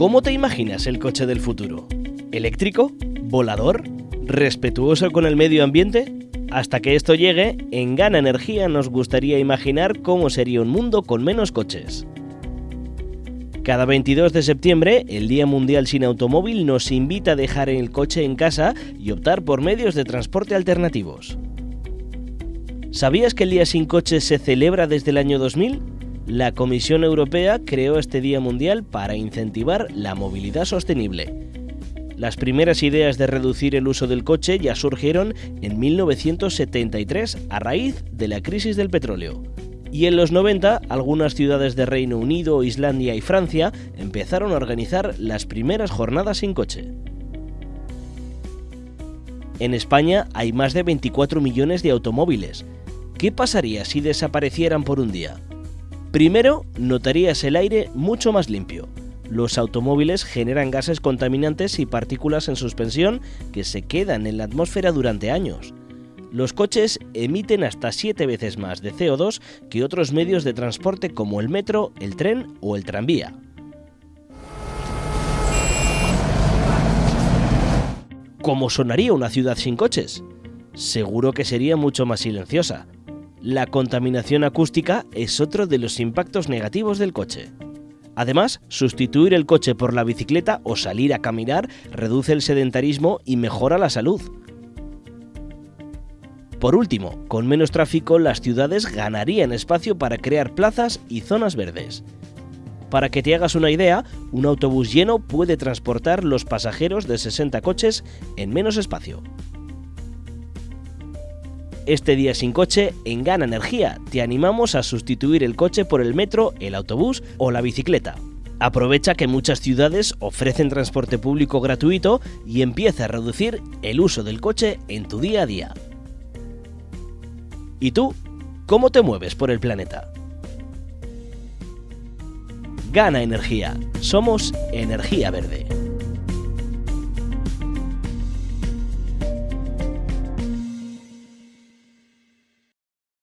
¿Cómo te imaginas el coche del futuro? ¿Eléctrico? ¿Volador? ¿Respetuoso con el medio ambiente? Hasta que esto llegue, en Gana Energía nos gustaría imaginar cómo sería un mundo con menos coches. Cada 22 de septiembre, el Día Mundial sin Automóvil nos invita a dejar el coche en casa y optar por medios de transporte alternativos. ¿Sabías que el Día sin Coche se celebra desde el año 2000? La Comisión Europea creó este Día Mundial para incentivar la movilidad sostenible. Las primeras ideas de reducir el uso del coche ya surgieron en 1973 a raíz de la crisis del petróleo. Y en los 90, algunas ciudades de Reino Unido, Islandia y Francia empezaron a organizar las primeras jornadas sin coche. En España hay más de 24 millones de automóviles. ¿Qué pasaría si desaparecieran por un día? Primero, notarías el aire mucho más limpio. Los automóviles generan gases contaminantes y partículas en suspensión que se quedan en la atmósfera durante años. Los coches emiten hasta 7 veces más de CO2 que otros medios de transporte como el metro, el tren o el tranvía. ¿Cómo sonaría una ciudad sin coches? Seguro que sería mucho más silenciosa. La contaminación acústica es otro de los impactos negativos del coche. Además, sustituir el coche por la bicicleta o salir a caminar reduce el sedentarismo y mejora la salud. Por último, con menos tráfico las ciudades ganarían espacio para crear plazas y zonas verdes. Para que te hagas una idea, un autobús lleno puede transportar los pasajeros de 60 coches en menos espacio. Este día sin coche, en Gana Energía, te animamos a sustituir el coche por el metro, el autobús o la bicicleta. Aprovecha que muchas ciudades ofrecen transporte público gratuito y empieza a reducir el uso del coche en tu día a día. ¿Y tú? ¿Cómo te mueves por el planeta? Gana energía. Somos Energía Verde.